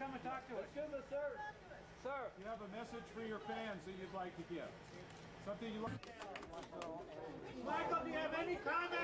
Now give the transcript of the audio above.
come and talk to us. do the sir. Sir. You have a message for your fans that you'd like to give. Something you like. Michael, do you have any comments?